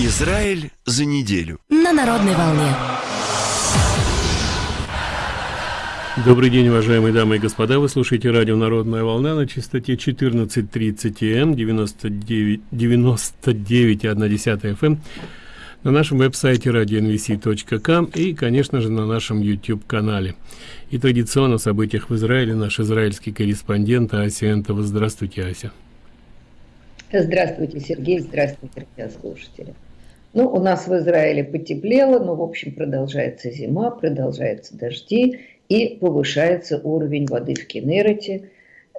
Израиль за неделю. На народной волне. Добрый день, уважаемые дамы и господа. Вы слушаете радио «Народная волна» на частоте 14.30 М, 99, 99,1 FM, на нашем веб-сайте radionvc.com и, конечно же, на нашем YouTube-канале. И традиционно о событиях в Израиле наш израильский корреспондент Ася Энтова. Здравствуйте, Ася. Здравствуйте, Сергей. Здравствуйте, слушатели. Ну, у нас в Израиле потеплело, но, в общем, продолжается зима, продолжаются дожди и повышается уровень воды в Кенерете,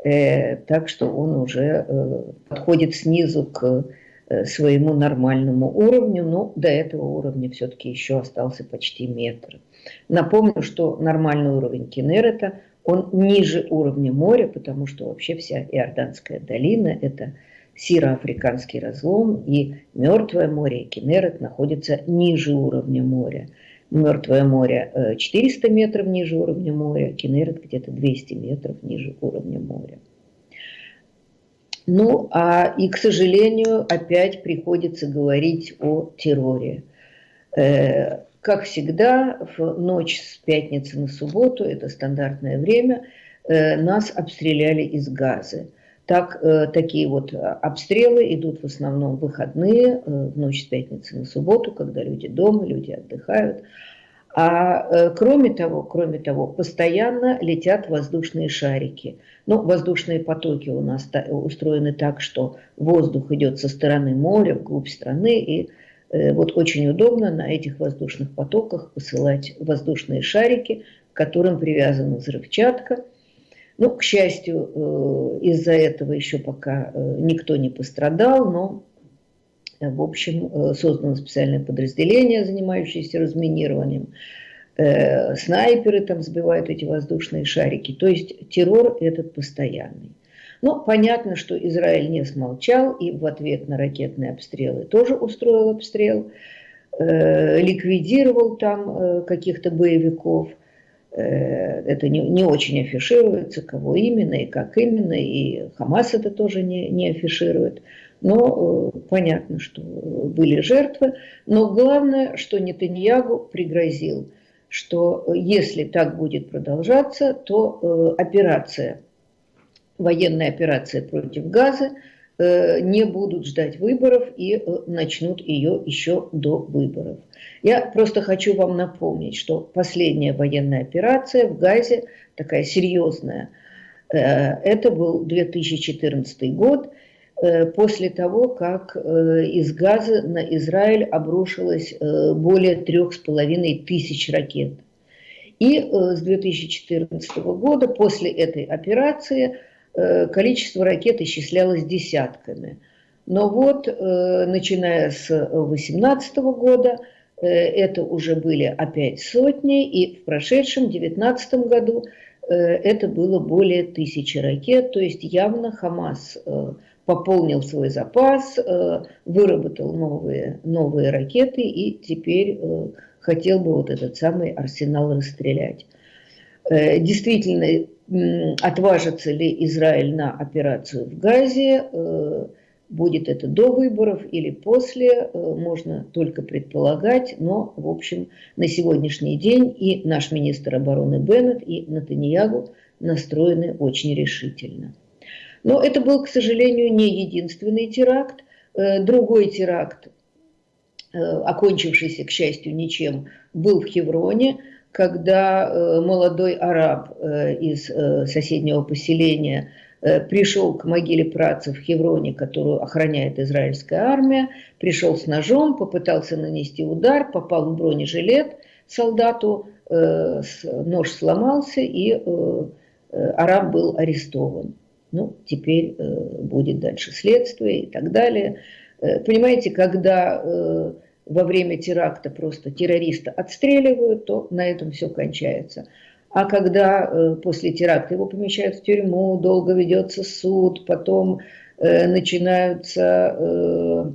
э, так что он уже э, подходит снизу к э, своему нормальному уровню, но до этого уровня все-таки еще остался почти метр. Напомню, что нормальный уровень Кенерета, он ниже уровня моря, потому что вообще вся Иорданская долина – это Сироафриканский разлом и Мертвое море, и Кенерет находятся ниже уровня моря. Мертвое море 400 э, метров ниже уровня моря, Кенерет где-то 200 метров ниже уровня моря. Ну, а и, к сожалению, опять приходится говорить о терроре. Э, как всегда, в ночь с пятницы на субботу, это стандартное время, э, нас обстреляли из газа. Так, э, такие вот э, обстрелы идут в основном в выходные, э, в ночь с пятницы на субботу, когда люди дома, люди отдыхают. А кроме того, кроме того, постоянно летят воздушные шарики. Ну, воздушные потоки у нас устроены так, что воздух идет со стороны моря вглубь страны, и вот очень удобно на этих воздушных потоках посылать воздушные шарики, к которым привязана взрывчатка – ну, к счастью, э, из-за этого еще пока э, никто не пострадал, но, э, в общем, создано специальное подразделение, занимающееся разминированием. Снайперы там сбивают эти воздушные шарики. То есть террор этот постоянный. Но понятно, что Израиль не смолчал и в ответ на ракетные обстрелы тоже устроил обстрел, ликвидировал там каких-то боевиков – это не, не очень афишируется, кого именно и как именно, и Хамас это тоже не, не афиширует. Но э, понятно, что были жертвы. Но главное, что Нетаньягу пригрозил, что если так будет продолжаться, то э, операция, военная операция против Газа не будут ждать выборов и начнут ее еще до выборов. Я просто хочу вам напомнить, что последняя военная операция в Газе, такая серьезная, э, это был 2014 год, э, после того, как э, из Газа на Израиль обрушилось более трех с половиной тысяч ракет. И с 2014 года, после этой операции, количество ракет исчислялось десятками. Но вот, начиная с 2018 года, Э, это уже были опять сотни, и в прошедшем 2019 году э, это было более тысячи ракет, то есть явно Хамас э, пополнил свой запас, выработал новые, новые ракеты и теперь хотел бы вот этот самый арсенал расстрелять. Действительно, отважится ли Израиль на операцию в Газе, Будет это до выборов или после, э, можно только предполагать, но, в общем, на сегодняшний день и наш министр обороны Беннет, и Натаньягу настроены очень решительно. Но это был, к сожалению, не единственный теракт. Э, другой теракт, э, окончившийся, к счастью, ничем, был в Хевроне, когда молодой араб из соседнего поселения Э, пришел к могиле працев в Хевроне, которую охраняет израильская армия, пришел с ножом, попытался нанести удар, попал в бронежилет солдату, э, нож сломался, и э, араб был арестован. Ну, теперь будет дальше следствие и так далее. Понимаете, когда во время теракта просто террориста отстреливают, то на этом все кончается. А когда э, после теракта его помещают в тюрьму, долго ведется суд, потом э, начинаются э,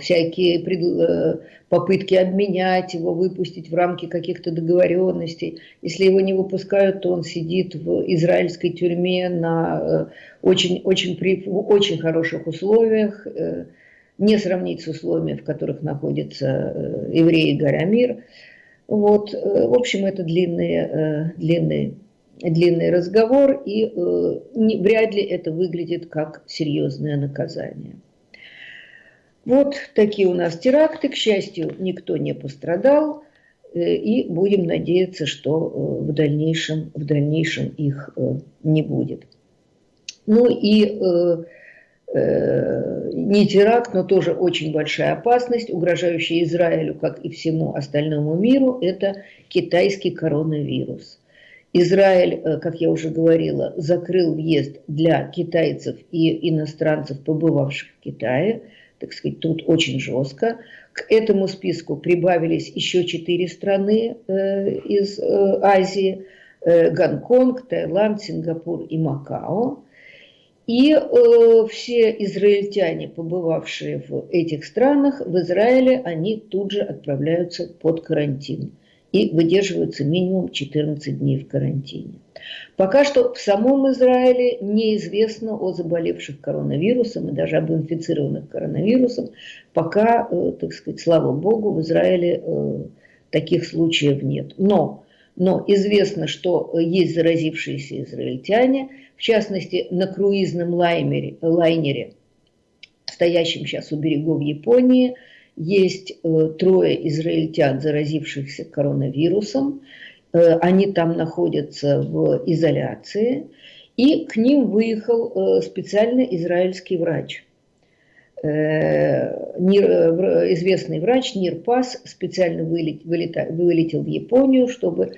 всякие пред, попытки обменять его, выпустить в рамки каких-то договоренностей. Если его не выпускают, то он сидит в израильской тюрьме на очень, очень, при, в очень хороших условиях. Не сравнить с условиями, в которых находятся евреи горя мир. Вот, в общем, это длинный, длинный, длинный разговор, и вряд ли это выглядит как серьезное наказание. Вот такие у нас теракты. К счастью, никто не пострадал. Э, и будем надеяться, что э, в дальнейшем, в дальнейшем их э, не будет. Ну и не теракт, но тоже очень большая опасность, угрожающая Израилю, как и всему остальному миру, это китайский коронавирус. Израиль, как я уже говорила, закрыл въезд для китайцев и иностранцев, побывавших в Китае. Так сказать, тут очень жестко. К этому списку прибавились еще четыре страны э, из э, Азии. Э, Гонконг, Таиланд, Сингапур и Макао. И э, все израильтяне, побывавшие в этих странах, в Израиле, они тут же отправляются под карантин и выдерживаются минимум 14 дней в карантине. Пока что в самом Израиле неизвестно о заболевших коронавирусом и даже об инфицированных коронавирусом. Пока, э, так сказать, слава богу, в Израиле э, таких случаев нет. Но, но известно, что есть заразившиеся израильтяне, в частности, на круизном лайнере, лайнере стоящем сейчас у берегов Японии, есть э, трое израильтян, заразившихся коронавирусом. Э, они там находятся в изоляции, и к ним выехал э, специальный израильский врач. Э, известный врач Нирпас специально вылетел в Японию, чтобы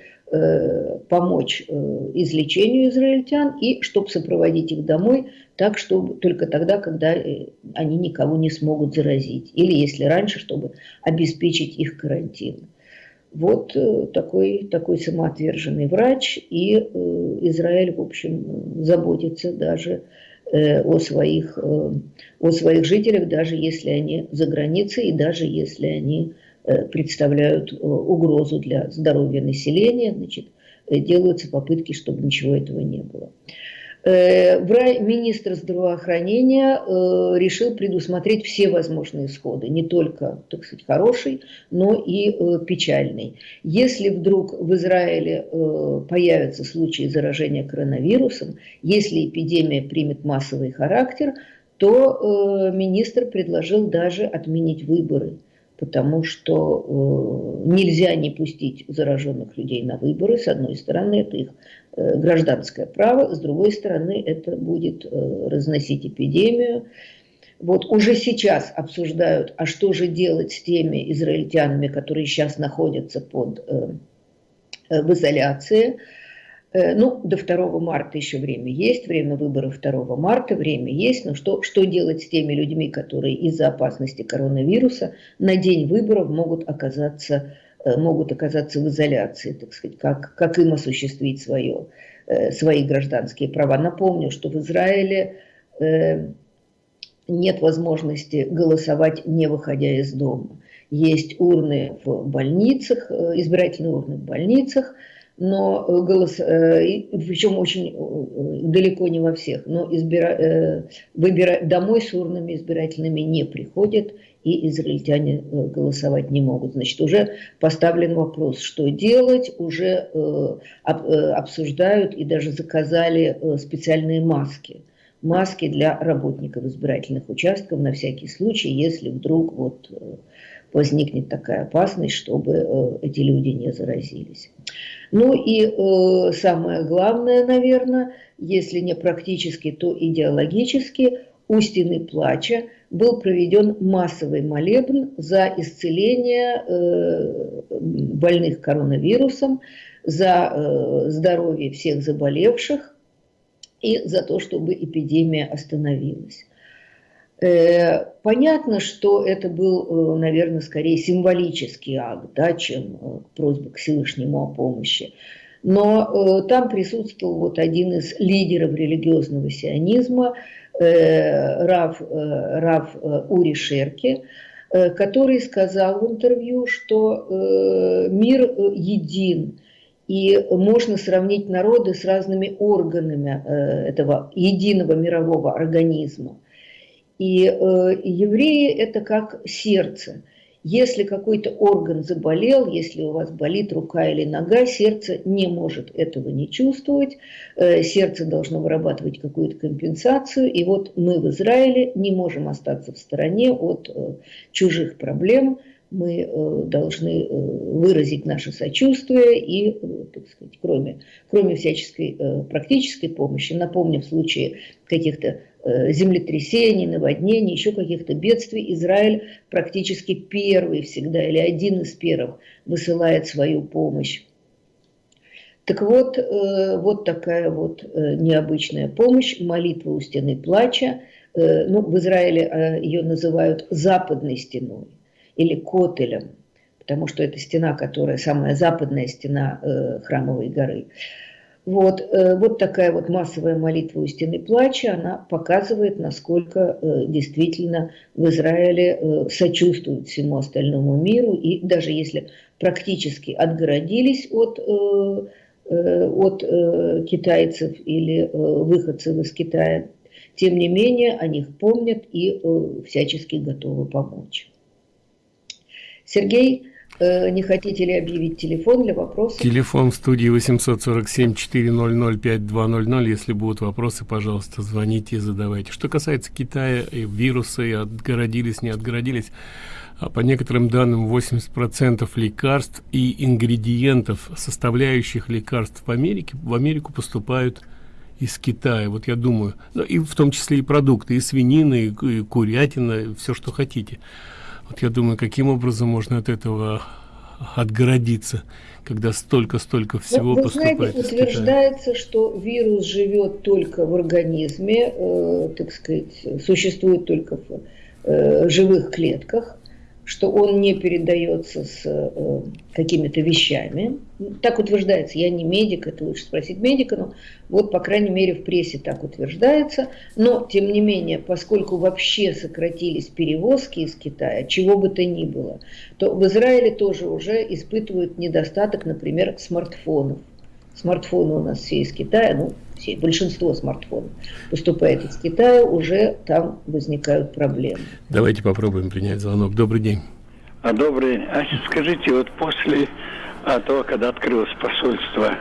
помочь излечению израильтян и чтобы сопроводить их домой, так чтобы только тогда, когда они никого не смогут заразить, или если раньше, чтобы обеспечить их карантин. Вот э, такой, такой самоотверженный врач, и э, Израиль, в общем, заботится даже э, о своих, о своих жителях, даже если они за границей, и даже если они представляют угрозу для здоровья населения, значит, делаются попытки, чтобы ничего этого не было. Э, министр здравоохранения э, решил предусмотреть все возможные исходы, не только, так сказать, хороший, но и э, печальный. Если вдруг в Израиле появятся случаи заражения коронавирусом, если эпидемия примет массовый характер, то министр предложил даже отменить выборы потому что э, нельзя не пустить зараженных людей на выборы. С одной стороны, это их э, гражданское право, с другой стороны, это будет э, разносить эпидемию. Вот уже сейчас обсуждают, а что же делать с теми израильтянами, которые сейчас находятся под, в изоляции. Э, ну, до 2 марта еще время есть, время выборов 2 марта, время есть, но что, что делать с теми людьми, которые из-за опасности коронавируса на день выборов могут оказаться, э, могут оказаться в изоляции, так сказать, как, как им осуществить свое, э, свои гражданские права. Напомню, что в Израиле нет возможности голосовать, не выходя из дома. Есть урны в больницах, избирательные урны в больницах – но э, голос, э, причем очень э, далеко не во всех, но избира, выбира, домой с урнами избирательными не приходят, и израильтяне голосовать не могут. Значит, уже поставлен вопрос, что делать, уже обсуждают и даже заказали специальные маски. Маски для работников избирательных участков на всякий случай, если вдруг вот возникнет такая опасность, чтобы эти люди не заразились. Ну и э, самое главное, наверное, если не практически, то идеологически, у стены плача был проведен массовый молебн за исцеление э, больных коронавирусом, за э, здоровье всех заболевших и за то, чтобы эпидемия остановилась. Э, понятно, что это был, э, наверное, скорее символический акт, да, чем э, просьба к Всевышнему о помощи. Но там присутствовал вот один из лидеров религиозного сионизма, Рав, Рав Ури Шерки, который сказал в интервью, что мир един, и можно сравнить народы с разными органами этого единого мирового организма. И э, евреи – это как сердце. Если какой-то орган заболел, если у вас болит рука или нога, сердце не может этого не чувствовать. Э, сердце должно вырабатывать какую-то компенсацию. И вот мы в Израиле не можем остаться в стороне от э, чужих проблем – мы э, должны выразить наше сочувствие и, так сказать, кроме, кроме всяческой практической помощи, напомню, в случае каких-то землетрясений, наводнений, еще каких-то бедствий, Израиль практически первый всегда или один из первых высылает свою помощь. Так вот, вот такая вот необычная помощь, молитва у стены плача. Ну, в Израиле ее называют западной стеной или Котелем, потому что это стена, которая самая западная стена э, храмовой горы. Вот, э, вот такая вот массовая молитва у стены плача, она показывает, насколько э, действительно в Израиле э, сочувствуют всему остальному миру, и даже если практически отгородились от, от китайцев или выходцев из Китая, тем не менее о них помнят и всячески готовы помочь. Сергей, не хотите ли объявить телефон для вопросов? Телефон в студии 847-400-5200. Если будут вопросы, пожалуйста, звоните и задавайте. Что касается Китая и вируса, и отгородились, не отгородились, а по некоторым данным 80% лекарств и ингредиентов, составляющих лекарств в Америке, в Америку поступают из Китая. Вот я думаю, ну, и в том числе и продукты, и свинина, и, и курятина, и все, что хотите. Вот я думаю, каким образом можно от этого отгородиться, когда столько-столько всего вы, поступает знаете, утверждается, что вирус живет только в организме, э, так сказать, существует только в э, живых клетках, что он не передается с э, какими-то вещами. Так утверждается. Я не медик, это лучше спросить медика, но вот, по крайней мере, в прессе так утверждается. Но, тем не менее, поскольку вообще сократились перевозки из Китая, чего бы то ни было, то в Израиле тоже уже испытывают недостаток, например, смартфонов. Смартфоны у нас все из Китая, ну, все, большинство смартфонов поступает из Китая, уже там возникают проблемы. Давайте попробуем принять звонок. Добрый день. А, добрый. А скажите, вот после а, того, когда открылось посольство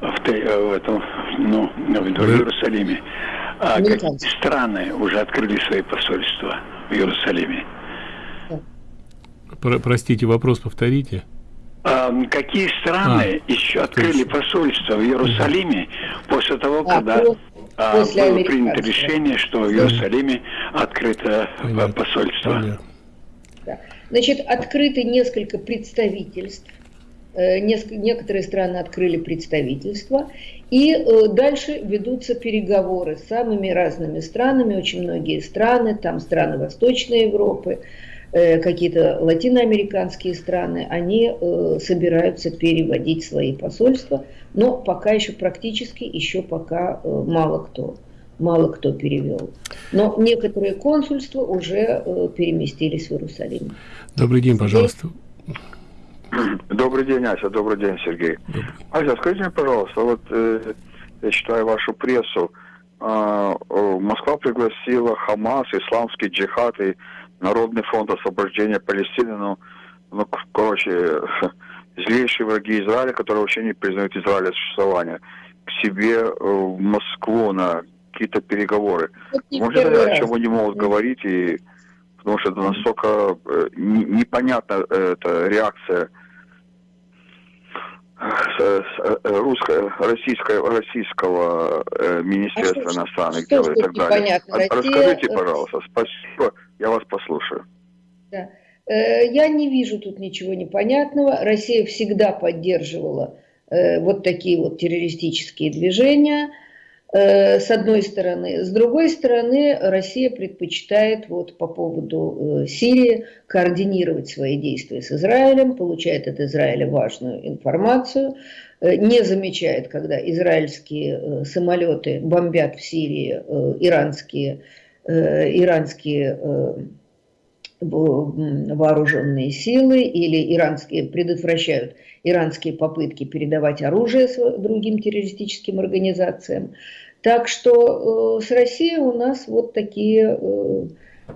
в, в этом, ну, в Иерусалиме, а какие страны уже открыли свои посольства в Иерусалиме? Про простите, вопрос повторите. А, какие страны а, еще открыли посольство в Иерусалиме после того, а, когда а, после было принято решение, что в Иерусалиме открыто Понятно. посольство? Понятно. Да. Значит, открыты несколько представительств. Э, некоторые страны открыли представительства, и э, дальше ведутся переговоры с самыми разными странами, очень многие страны, там страны Восточной Европы, Э, какие-то латиноамериканские страны, они э, собираются переводить свои посольства, но пока еще практически, еще пока э, мало кто мало кто перевел. Но некоторые консульства уже переместились в Иерусалим. Добрый день, пожалуйста. Добрый день, Ася. Добрый день, Сергей. Добрый. Ася, скажите мне, пожалуйста, вот э, я читаю вашу прессу. Э, Москва пригласила Хамас, исламский джихад и Народный фонд освобождения Палестины, ну, ну короче, злейшие враги Израиля, которые вообще не признают Израиля существования, к себе э, в Москву на какие-то переговоры. Может, о чем они могут говорить, и, потому что это настолько э, непонятна эта реакция русского, российского, российского министерства а иностранных дел и так далее. Расскажите, пожалуйста, спасибо. Я вас послушаю. Да. Э, я не вижу тут ничего непонятного. Россия всегда поддерживала э, вот такие вот террористические движения, э, с одной стороны. С другой стороны, Россия предпочитает вот по поводу Сирии координировать свои действия с Израилем, получает от Израиля важную информацию, не замечает, когда израильские самолеты бомбят в Сирии иранские Э, иранские э, вооруженные силы или иранские предотвращают иранские попытки передавать оружие другим террористическим организациям. Так что с Россией у нас вот такие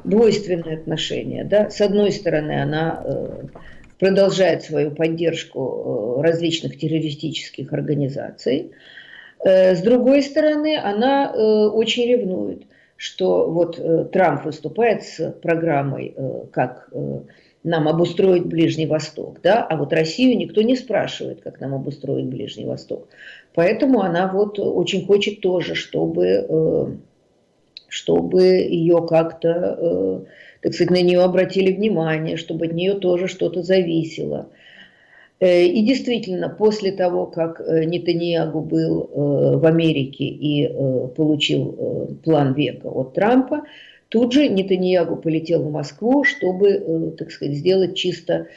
двойственные отношения. Да? С одной стороны, она продолжает свою поддержку различных террористических организаций. С другой стороны, она очень ревнует что вот э, Трамп выступает с программой, э, как э, нам обустроить Ближний Восток, да, а вот Россию никто не спрашивает, как нам обустроить Ближний Восток. Поэтому она вот очень хочет тоже, чтобы, чтобы ее как-то, так сказать, на нее обратили внимание, чтобы от нее тоже что-то зависело. Э, и действительно, после того, как э, Нетаньягу был э, в Америке и получил план века от Трампа, Тут же Нетаньягу полетел в Москву, чтобы, э, так сказать, сделать чисто,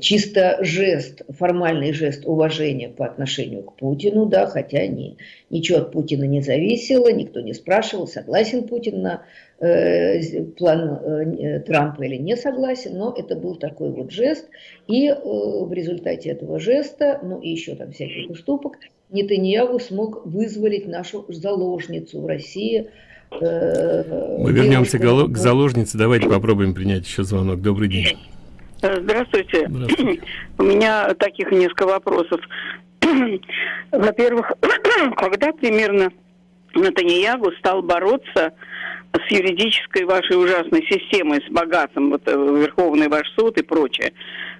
чисто жест, формальный жест уважения по отношению к Путину, да, хотя ни, ничего от Путина не зависело, никто не спрашивал, согласен Путин на э, план э, Трампа или не согласен, но это был такой вот жест, и э, в результате этого жеста, ну и еще там всяких уступок, Нетаньягу смог вызволить нашу заложницу в России – Э, Мы вернемся к заложнице. Давайте попробуем принять еще звонок. Добрый день. Э, здравствуйте. Здравствуйте. У меня таких несколько вопросов. Во-первых, когда примерно Натаньягу стал бороться с юридической вашей ужасной системой, с богатством, вот э, Верховный ваш суд и прочее.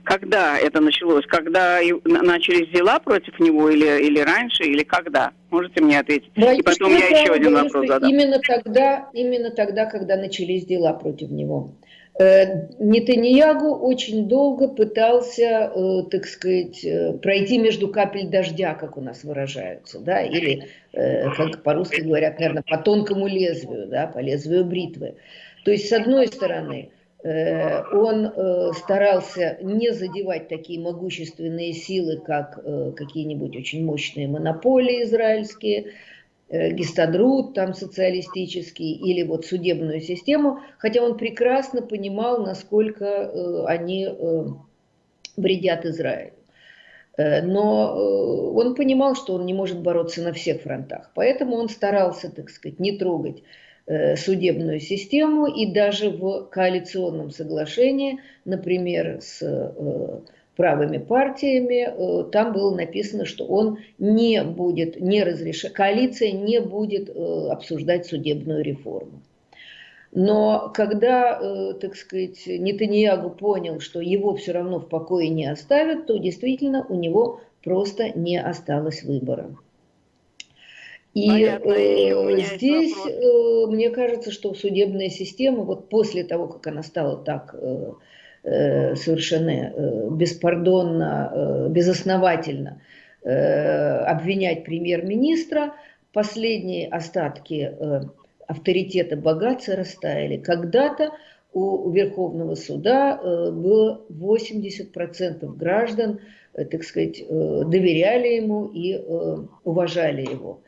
Когда это началось? Когда начались дела против него или, или раньше, или когда? Можете мне ответить? Да, и потом я еще один вопрос задам. Именно тогда, именно тогда, когда начались дела против него. Э, Нетаньягу очень долго пытался, э, так сказать, э, пройти между капель дождя, как у нас выражаются, да, или, как по-русски говорят, наверное, по тонкому лезвию, да, по лезвию бритвы. То есть, с одной стороны, он старался не задевать такие могущественные силы, как какие-нибудь очень мощные монополии израильские, Э, гистадрут там социалистический или вот судебную систему, хотя он прекрасно понимал, насколько э, они э, вредят Израилю. Но он понимал, что он не может бороться на всех фронтах, поэтому он старался, так сказать, не трогать судебную систему и даже в коалиционном соглашении, например, с правыми партиями, э, там было написано, что он не будет, не разрешать, коалиция не будет э, обсуждать судебную реформу. Но когда, э, так сказать, Нетаньягу понял, что его все равно в покое не оставят, то действительно у него просто не осталось выбора. И э, здесь э, мне кажется, что судебная система, вот после того, как она стала так Э, совершенно э, беспардонно, э, безосновательно обвинять премьер-министра, последние остатки авторитета богатства растаяли. Когда-то у Верховного суда было 80% граждан, так сказать, доверяли ему и уважали его.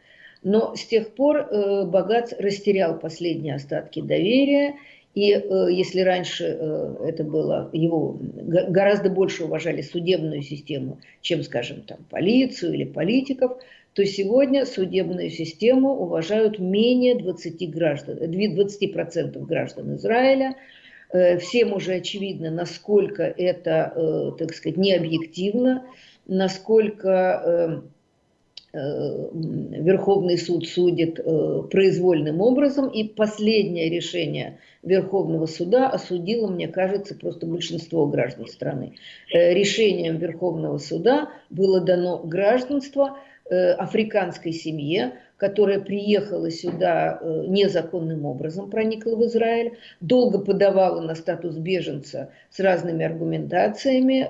Но с тех пор Богац растерял последние остатки доверия и э, если раньше э, это было, его гораздо больше уважали судебную систему, чем, скажем, там, полицию или политиков, то сегодня судебную систему уважают менее 20%, граждан, 20 граждан Израиля. Э, всем уже очевидно, насколько это, э, так сказать, необъективно, насколько... Э, Э, Верховный суд судит э, произвольным образом, и последнее решение Верховного суда осудило, мне кажется, просто большинство граждан страны. Э, решением Верховного суда было дано гражданство африканской семье, которая приехала сюда незаконным образом, проникла в Израиль, долго подавала на статус беженца с разными аргументациями,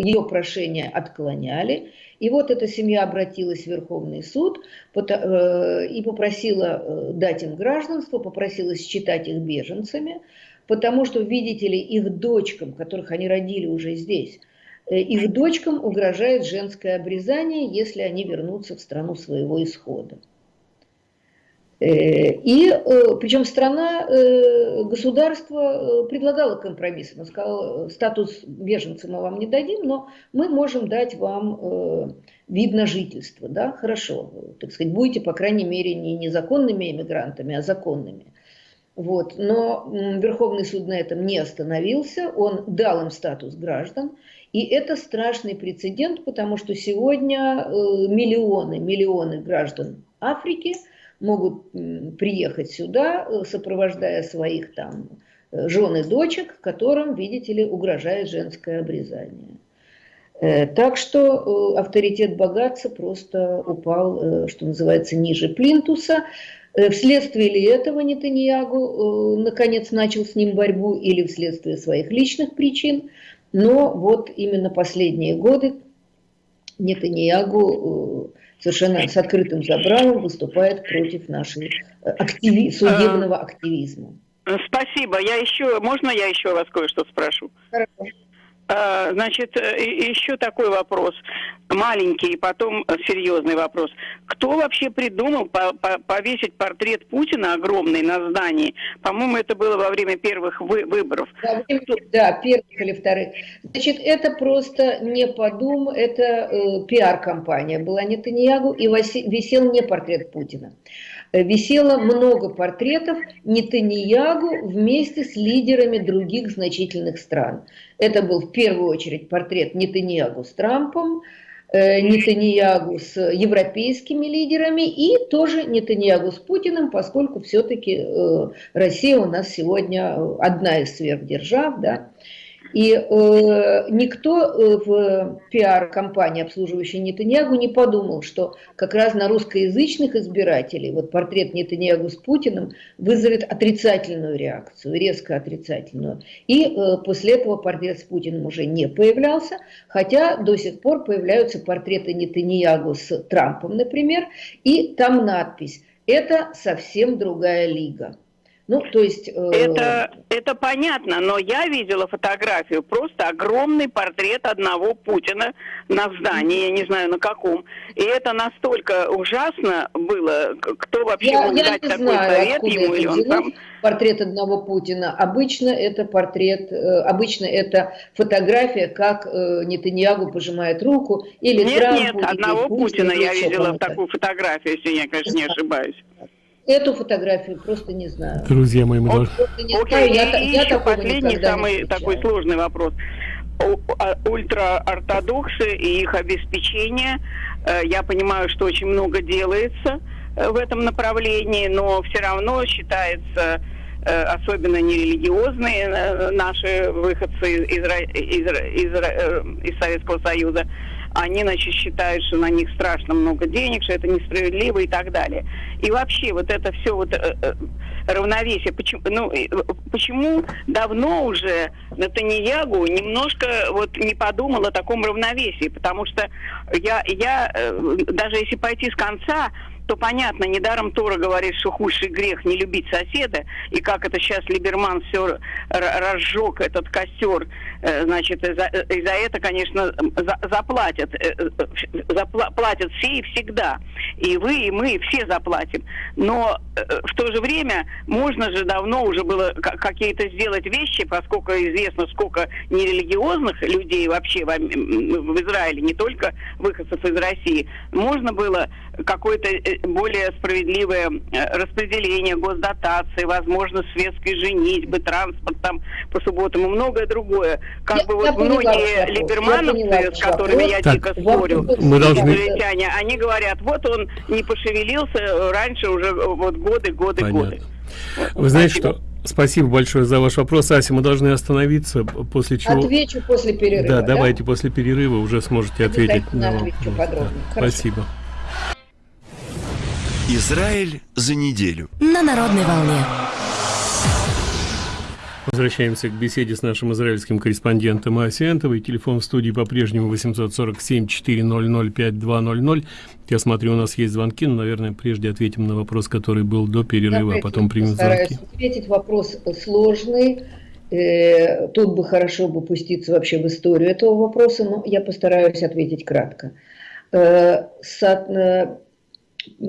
ее прошение отклоняли, и вот эта семья обратилась в Верховный суд э, и попросила э, дать им гражданство, попросила считать их беженцами, потому что, видите ли, их дочкам, которых они родили уже здесь, э, их дочкам угрожает женское обрезание, если они вернутся в страну своего исхода. И причем страна, государство предлагало компромисс. Оно сказало, статус беженца мы вам не дадим, но мы можем дать вам вид на жительство. Да? Хорошо, так сказать, будете, по крайней мере, не незаконными иммигрантами, а законными. Вот. Но Верховный суд на этом не остановился, он дал им статус граждан. И это страшный прецедент, потому что сегодня э, миллионы, миллионы граждан Африки могут приехать сюда, э, сопровождая своих там э, жен и дочек, которым, видите ли, угрожает женское обрезание. Так что авторитет богатца просто упал, что называется, ниже плинтуса. Вследствие ли этого Нетаньягу наконец начал с ним борьбу или вследствие своих личных причин – но вот именно последние годы Нетаньягу э, совершенно с открытым забралом выступает против нашей э, активи судебного а, активизма. Спасибо. Я еще, можно я еще вас кое-что спрошу? Хорошо. А, значит, э, еще такой вопрос, маленький, потом серьезный вопрос. Кто вообще придумал повесить портрет Путина огромный на здании? По-моему, это было во время первых выборов. Да, да, первых или вторых. Значит, это просто не подум, это э, пиар-компания была Нетаньягу, и висел не портрет Путина. Висело много портретов Нетаньягу вместе с лидерами других значительных стран. Это был в первую очередь портрет Нетаньягу с Трампом, э, Нетаньягу с европейскими лидерами и тоже Нетаньягу с Путиным, поскольку все-таки э, Россия у нас сегодня одна из сверхдержав, да, и э, никто э, в пиар-компании, обслуживающей Нетаньягу, не подумал, что как раз на русскоязычных избирателей вот портрет Нетаньягу с Путиным вызовет отрицательную реакцию, резко отрицательную. И э, после этого портрет с Путиным уже не появлялся, хотя до сих пор появляются портреты Нетаньягу с Трампом, например, и там надпись «Это совсем другая лига». Ну, то есть... Э... Это, это понятно, но я видела фотографию, просто огромный портрет одного Путина на здании, я не знаю на каком. И это настолько ужасно было, кто вообще я, мог я дать такой знаю, совет ему, или он там... Портрет одного Путина. Обычно это портрет, э, обычно это фотография, как э, Нетаньягу пожимает руку, или Нет, Трампу, нет, одного Путина я видела в такую фотографию, если я, конечно, не ошибаюсь. Эту фотографию просто не знаю. Друзья мои, мы должны... Окей, я, и я еще последний, самый такой сложный вопрос. Ультраортодоксы и их обеспечение. Э, я понимаю, что очень много делается э, в этом направлении, но все равно считается э, особенно нерелигиозные наши выходцы из, из, из, из Советского Союза, они, значит, считают, что на них страшно много денег, что это несправедливо и так далее. И вообще вот это все вот э, э, равновесие, почему, ну, почему давно уже Натаньягу немножко вот не подумал о таком равновесии, потому что я, я э, даже если пойти с конца, то понятно, недаром Тора говорит, что худший грех не любить соседа, и как это сейчас Либерман все разжег этот костер, э, значит, и за это, конечно, за, заплатят, э, заплатят все и всегда, и вы, и мы, все заплатим. Но э, в то же время можно же давно уже было какие-то сделать вещи, поскольку известно, сколько нерелигиозных людей вообще в, в Израиле, не только выходцев из России, можно было какой-то более справедливое э, распределение госдотации, возможность светской женитьбы, транспорт там по субботам и многое другое. Как я, бы вот многие либермановцы, с которыми я так, дико спорю, мы должны... они говорят, вот он не пошевелился раньше уже вот годы, годы, Понятно. годы. Вы знаете, что Спасибо большое за ваш вопрос, Ася. Мы должны остановиться, после чего... Отвечу после перерыва. Да, да? давайте после перерыва уже сможете ответить. На... Да. Спасибо. Израиль за неделю. На народной волне. Возвращаемся к беседе с нашим израильским корреспондентом Асиентовой. Телефон в студии по-прежнему 847-400-5200. Я смотрю, у нас есть звонки, но, наверное, прежде ответим на вопрос, который был до перерыва, а потом примем звонки. ответить. Вопрос сложный. Э, тут бы хорошо бы пуститься вообще в историю этого вопроса, но я постараюсь ответить кратко.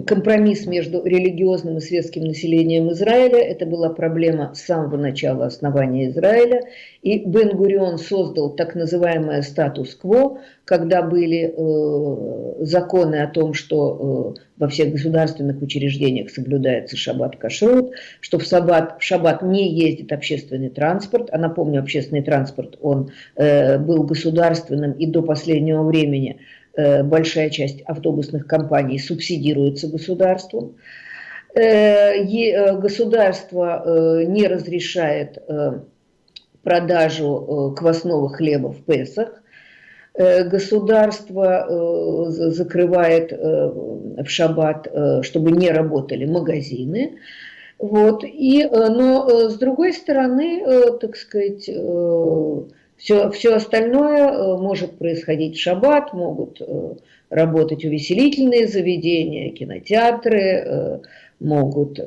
Компромисс между религиозным и светским населением Израиля. Это была проблема с самого начала основания Израиля. И Бен-Гурион создал так называемое статус-кво, когда были э, законы о том, что э, во всех государственных учреждениях соблюдается шаббат-кашрут, что в, шаббат, в шаббат не ездит общественный транспорт. А напомню, общественный транспорт, он э, был государственным и до последнего времени – большая часть автобусных компаний субсидируется государством. Э, э, государство не разрешает продажу квасного хлеба в Песах. Государство закрывает в шаббат, чтобы не работали магазины. Вот. И, но с другой стороны, так сказать, все, все остальное э, может происходить в шаббат, могут э, работать увеселительные заведения, кинотеатры, э, могут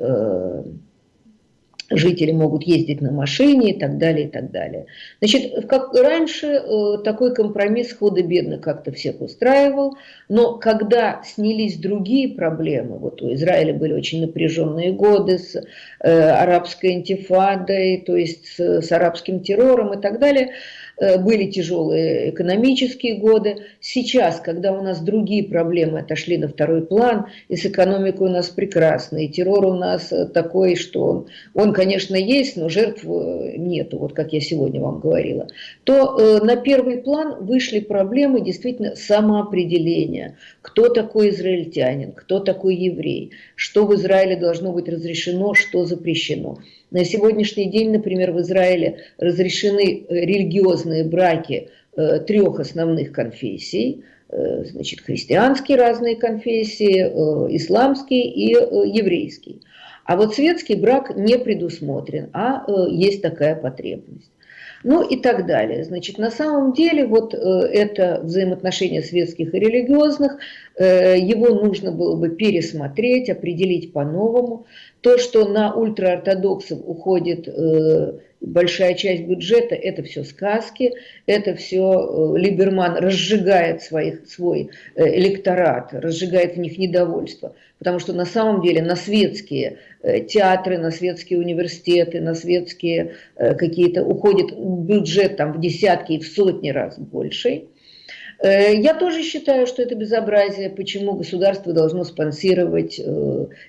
жители могут ездить на машине и так далее, и так далее. Значит, как раньше такой компромисс худо-бедно как-то всех устраивал, но когда снялись другие проблемы, вот у Израиля были очень напряженные годы с арабской интифадой, то есть с, с арабским террором и так далее, были тяжелые экономические годы. Сейчас, когда у нас другие проблемы отошли на второй план, и с экономикой у нас прекрасно, и террор у нас такой, что он, он конечно, есть, но жертв э, нету, вот как я сегодня вам говорила, то э, на первый план вышли проблемы действительно самоопределения. Кто такой израильтянин, кто такой еврей, что в Израиле должно быть разрешено, что запрещено. На сегодняшний день, например, в Израиле разрешены э, религиозные браки трех основных конфессий, значит, христианские разные конфессии, исламский и еврейский. А вот светский брак не предусмотрен, а э, есть такая потребность. Ну и так далее. Значит, на самом деле вот э, это взаимоотношения светских и религиозных, э, его нужно было бы пересмотреть, определить по-новому. То, что на ультраортодоксов уходит э, большая часть бюджета – это все сказки, это все э, Либерман разжигает своих, свой э, электорат, разжигает в них недовольство. Потому что на самом деле на светские э, театры, на светские университеты, на светские какие-то уходит бюджет там в десятки и в сотни раз больший. Я тоже считаю, что это безобразие, почему государство должно спонсировать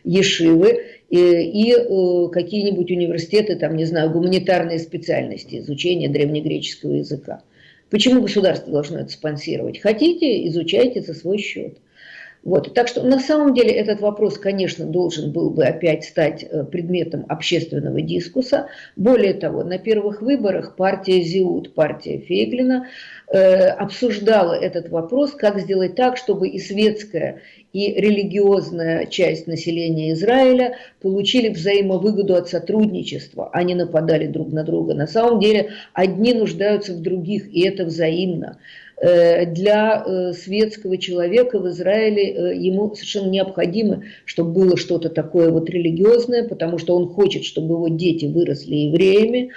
ешивы и, и э, какие-нибудь университеты, там, не знаю, гуманитарные специальности, изучение древнегреческого языка. Почему государство должно это спонсировать? Хотите, изучайте за свой счет. Вот. Так что на самом деле этот вопрос, конечно, должен был бы опять стать э, предметом общественного дискуса. Более того, на первых выборах партия ЗИУД, партия Фейглина, э, обсуждала этот вопрос, как сделать так, чтобы и светская, и религиозная часть населения Израиля получили взаимовыгоду от сотрудничества, а не нападали друг на друга. На самом деле одни нуждаются в других, и это взаимно. Э, для э, светского человека в Израиле э, ему совершенно необходимо, чтобы было что-то такое вот религиозное, потому что он хочет, чтобы его дети выросли евреями,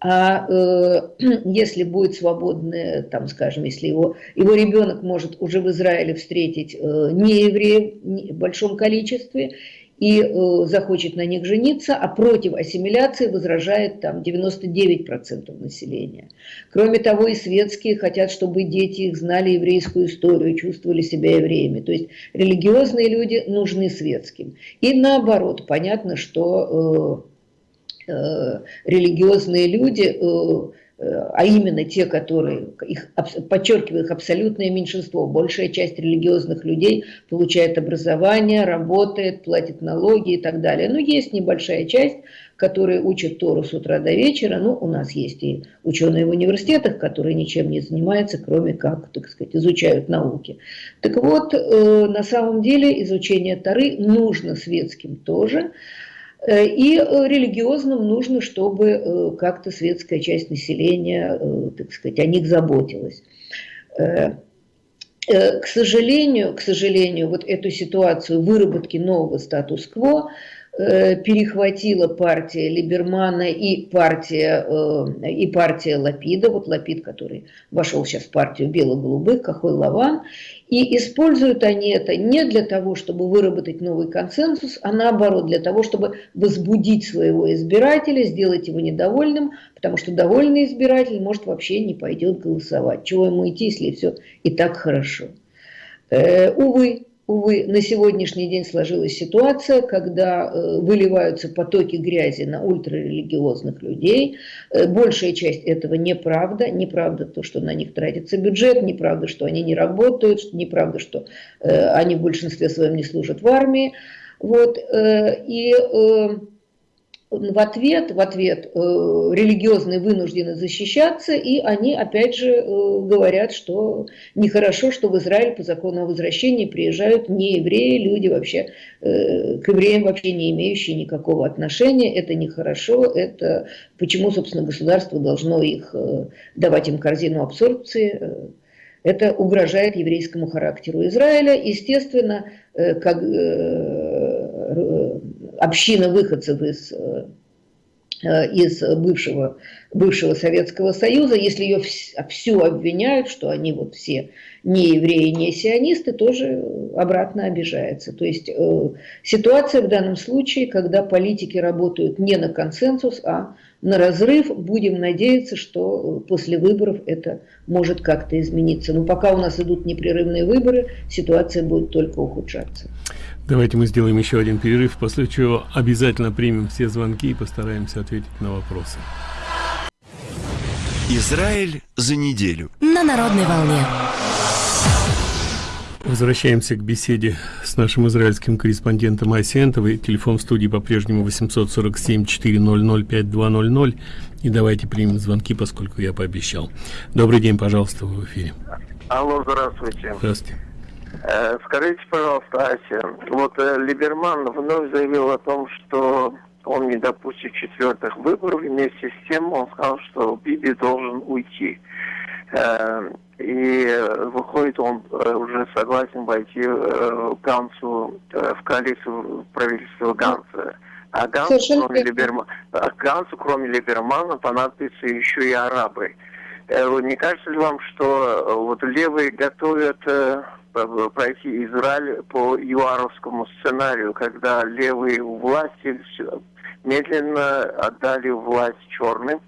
а э, если будет свободное, там, скажем, если его, его ребенок может уже в Израиле встретить э, не евреев в большом количестве, и э, захочет на них жениться, а против ассимиляции возражает там 99% населения. Кроме того, и светские хотят, чтобы дети их знали еврейскую историю, чувствовали себя евреями. То есть религиозные люди нужны светским. И наоборот, понятно, что э, э, религиозные люди... Э, а именно те, которые, их, подчеркиваю, их абсолютное меньшинство, большая часть религиозных людей получает образование, работает, платит налоги и так далее. Но есть небольшая часть, которые учат Тору с утра до вечера. Ну, у нас есть и ученые в университетах, которые ничем не занимаются, кроме как, так сказать, изучают науки. Так вот, э, на самом деле изучение Торы нужно светским тоже, и э, религиозным нужно, чтобы э, как-то светская часть населения, так сказать, о них заботилась. К сожалению, к сожалению, вот эту ситуацию выработки нового статус-кво э, перехватила партия Либермана и партия, э, и партия Лапида, вот Лапид, который вошел сейчас в партию бело-голубых, Кахой Лаван, и используют они это не для того, чтобы выработать новый консенсус, а наоборот, для того, чтобы возбудить своего избирателя, сделать его недовольным, потому что довольный избиратель может вообще не пойдет голосовать. Чего ему идти, если все и так хорошо. Э, увы, Увы, на сегодняшний день сложилась ситуация, когда э, выливаются потоки грязи на ультрарелигиозных людей. Э, большая часть этого неправда. Неправда то, что на них тратится бюджет, неправда, что они не работают, неправда, что э, они в большинстве своем не служат в армии. Вот, и... Э, в ответ, в ответ э, религиозные вынуждены защищаться, и они опять же э, говорят, что нехорошо, что в Израиль по закону о возвращении приезжают не евреи, люди вообще э, к евреям вообще не имеющие никакого отношения, это нехорошо, это почему, собственно, государство должно их давать им корзину абсорбции, это угрожает еврейскому характеру Израиля. Естественно, как община выходцев из, э, из бывшего, бывшего Советского Союза, если ее всю обвиняют, что они вот все не евреи, не сионисты, тоже обратно обижается. То есть э, ситуация в данном случае, когда политики работают не на консенсус, а на разрыв. Будем надеяться, что после выборов это может как-то измениться. Но пока у нас идут непрерывные выборы, ситуация будет только ухудшаться. Давайте мы сделаем еще один перерыв, после чего обязательно примем все звонки и постараемся ответить на вопросы. Израиль за неделю. На народной волне. Возвращаемся к беседе с нашим израильским корреспондентом Айсентовой. Телефон в студии по-прежнему 847-400-5200. И давайте примем звонки, поскольку я пообещал. Добрый день, пожалуйста, в эфире. Алло, здравствуйте. Здравствуйте. Э, скажите, пожалуйста, Ася, вот э, Либерман вновь заявил о том, что он не допустит четвертых выборов, вместе с тем он сказал, что Биби должен уйти. Э, и выходит, он уже согласен войти в Гансу, в коалицию правительства Ганса. А Гансу, кроме Либермана, Гансу, кроме Либермана, понадобятся еще и арабы. Не кажется ли вам, что вот левые готовят пройти Израиль по юаровскому сценарию, когда левые власти медленно отдали власть черным.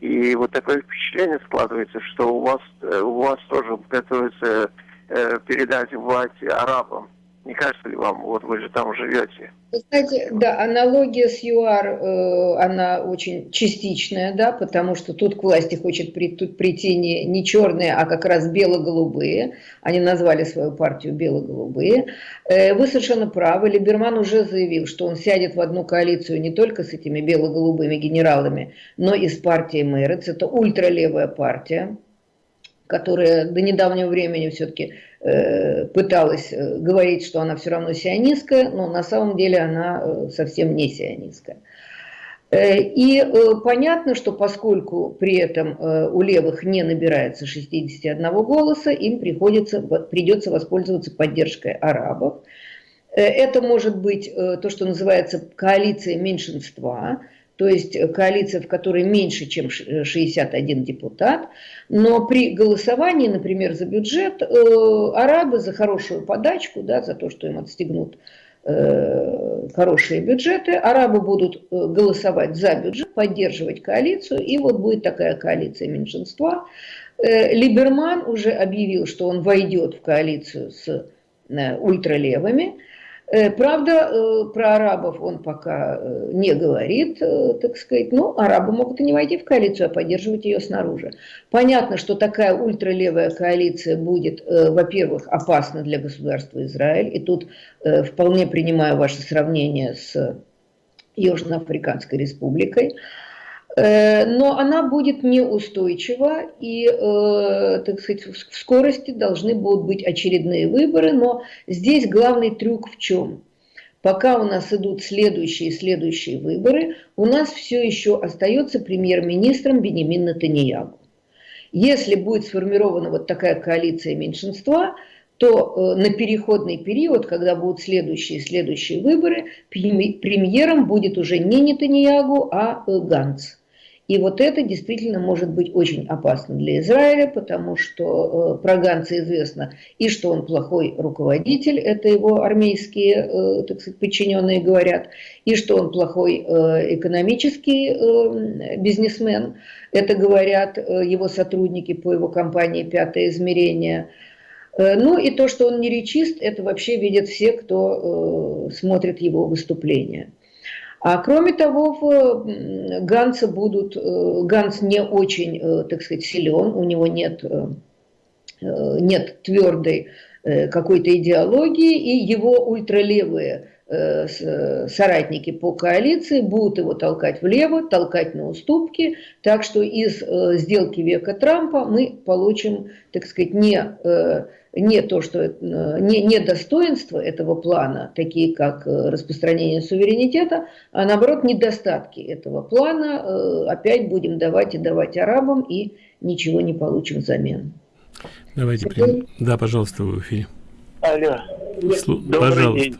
И вот такое впечатление складывается, что у вас, э, у вас тоже готовится э, передать власть арабам. Не кажется ли вам, вот вы же там живете? Кстати, да, аналогия с ЮАР, э, она очень частичная, да, потому что тут к власти хочет тут прийти не, не черные, а как раз бело-голубые. Они назвали свою партию бело-голубые. Э, вы совершенно правы, Либерман уже заявил, что он сядет в одну коалицию не только с этими бело-голубыми генералами, но и с партией Мэрец. Это ультралевая партия которая до недавнего времени все-таки э, пыталась э, говорить, что она все равно сионистская, но на самом деле она э, совсем не сионистская. Э, и понятно, что поскольку при этом у левых не набирается 61 голоса, им приходится, придется воспользоваться поддержкой арабов. Это может быть то, что называется коалиция меньшинства, то есть коалиция, в которой меньше, чем 61 депутат, но при голосовании, например, за бюджет, э, арабы за хорошую подачку, да, за то, что им отстегнут э, хорошие бюджеты, арабы будут э, голосовать за бюджет, поддерживать коалицию, и вот будет такая коалиция меньшинства. Э, Либерман уже объявил, что он войдет в коалицию с э, ультралевыми, Э, правда, э, про арабов он пока э, не говорит, так сказать. Ну, арабы могут и не войти в коалицию, а поддерживать ее снаружи. Понятно, что такая ультралевая коалиция будет, во-первых, опасна для государства Израиль. И тут вполне принимаю ваше сравнение с Южноафриканской республикой. Э, но она будет неустойчива, и, э, так сказать, в скорости должны будут быть очередные выборы, но здесь главный трюк в чем? Пока у нас идут следующие и следующие выборы, у нас все еще остается премьер-министром Бенемин Натаньягу. Если будет сформирована вот такая коалиция меньшинства, то на переходный период, когда будут следующие следующие выборы, премьером будет уже не Нетаньягу, а Ганц. И вот это действительно может быть очень опасно для Израиля, потому что э, про Ганца известно и что он плохой руководитель, это его армейские, э, так сказать, подчиненные говорят, и что он плохой э, экономический э, бизнесмен, это говорят э, его сотрудники по его компании «Пятое измерение». Э, ну и то, что он не речист, это вообще видят все, кто э, смотрит его выступления. А кроме того, в Ганса будут, э, Ганс не очень, э, так сказать, силен, у него нет, э, нет твердой какой-то идеологии, и его ультралевые соратники по коалиции будут его толкать влево, толкать на уступки, так что из сделки века Трампа мы получим, так сказать, не не то, что э, не, не достоинства этого плана, такие как э, распространение суверенитета, а наоборот недостатки этого плана э, опять будем давать и давать арабам и ничего не получим взамен. Давайте прям... Да, пожалуйста, в эфире. Алло. Слу... Добрый пожалуйста. день.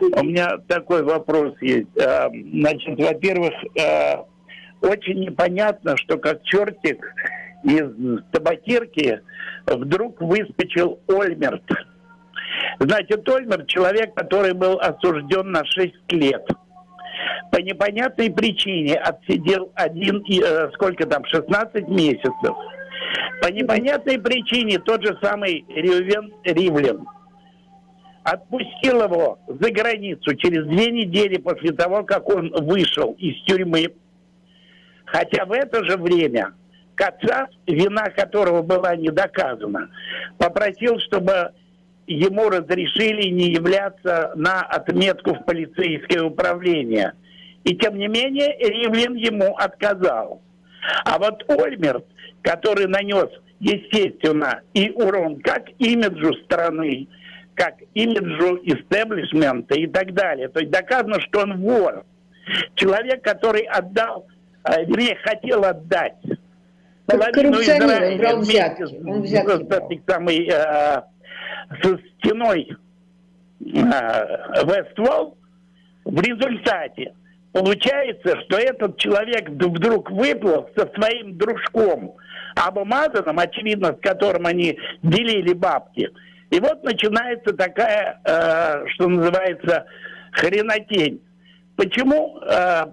У меня такой вопрос есть. А, значит, во-первых, очень непонятно, что как чертик из табакерки вдруг выскочил Ольмерт. Значит, Ольмерт человек, который был осужден на 6 лет. По непонятной причине отсидел один, э, сколько там, 16 месяцев. По непонятной причине тот же самый Рювен Ривлин отпустил его за границу через две недели после того, как он вышел из тюрьмы. Хотя в это же время Кацап, вина которого была не доказана, попросил, чтобы ему разрешили не являться на отметку в полицейское управление. И тем не менее Ривлин ему отказал. А вот Ольмерт, который нанес, естественно, и урон как имиджу страны, как имиджу истеблишмента и так далее. То есть доказано, что он вор. Человек, который отдал, э, вернее, хотел отдать половину Израиля он взятки. Он взятки брал. Самый, э, со стеной э, Вествол, в результате получается, что этот человек вдруг выплыл со своим дружком Абумазаном, очевидно, с которым они делили бабки. И вот начинается такая, э, что называется, хренотень. Почему э.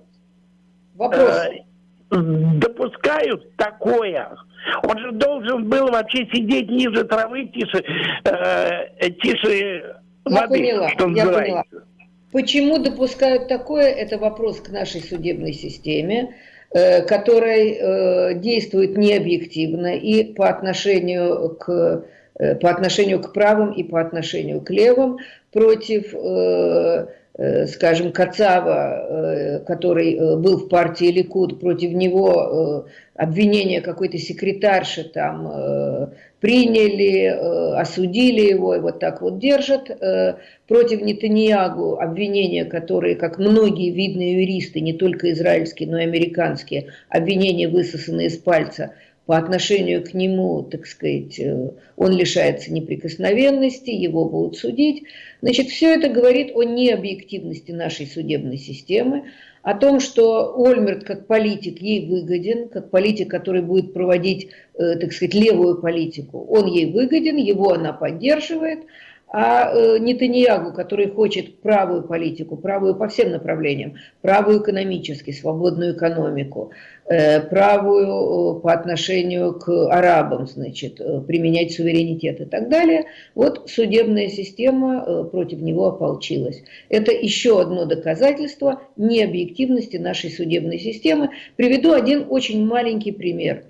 Э, допускают такое. Он же должен был вообще сидеть ниже травы, тише, э, тише я воды, поняла, что называется. Я поняла. Почему допускают такое, это вопрос к нашей судебной системе, э, которая э, действует необъективно и по отношению к по отношению к правым и по отношению к левым против э, Э, скажем, Кацава, э, который э, был в партии Ликуд, против него обвинение какой-то секретарши там приняли, осудили его и вот так вот держат. Против Нетаньягу обвинения, которые, как многие видные юристы, не только израильские, но и американские, обвинения высосаны из пальца – по отношению к нему, так сказать, э, он лишается неприкосновенности, его будут судить. Значит, все это говорит о необъективности нашей судебной системы, о том, что Ольмерт как политик ей выгоден, как политик, который будет проводить, э, так сказать, левую политику, он ей выгоден, его она поддерживает, а э, Нетаньягу, который хочет правую политику, правую по всем направлениям, правую экономически, свободную экономику, э, правую э, по отношению к арабам, значит, применять суверенитет и так далее, вот судебная система против него ополчилась. Это еще одно доказательство необъективности нашей судебной системы. Приведу один очень маленький пример.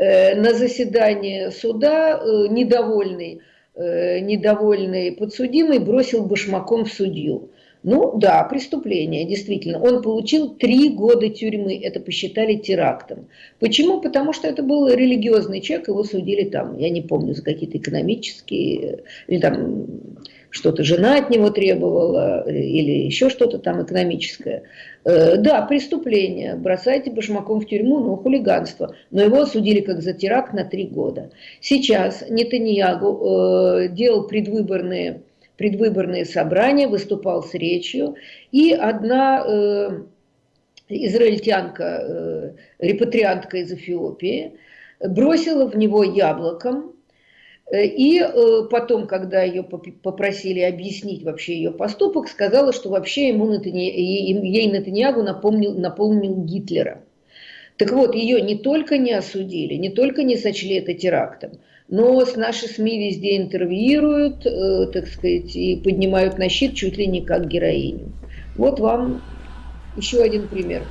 На заседании суда недовольный Э, недовольный подсудимый бросил башмаком в судью. Ну да, преступление, действительно. Он получил три года тюрьмы, это посчитали терактом. Почему? Потому что это был религиозный человек, его судили там, я не помню, за какие-то экономические, или там что-то жена от него требовала или еще что-то там экономическое. Да, преступление, бросайте башмаком в тюрьму, но хулиганство. Но его осудили как за теракт на три года. Сейчас Нетаньягу делал предвыборные предвыборные собрания, выступал с речью, и одна э, израильтянка, э, репатриантка из Эфиопии, бросила в него яблоком, э, и э, потом, когда ее попросили объяснить вообще ее поступок, сказала, что вообще ему Натани... ей Натаньягу напомнил, напомнил Гитлера. Так вот, ее не только не осудили, не только не сочли это терактом, но с наши СМИ везде интервьюируют, э, так сказать, и поднимают на щит чуть ли не как героиню. Вот вам еще один пример.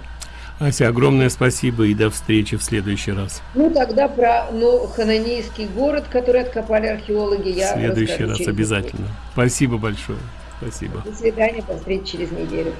Ася, огромное спасибо и до встречи в следующий раз. Ну, тогда про ну, Хананейский город, который откопали археологи, я В следующий раз обязательно. Неделю. Спасибо большое. Спасибо. До свидания, до встречи через неделю.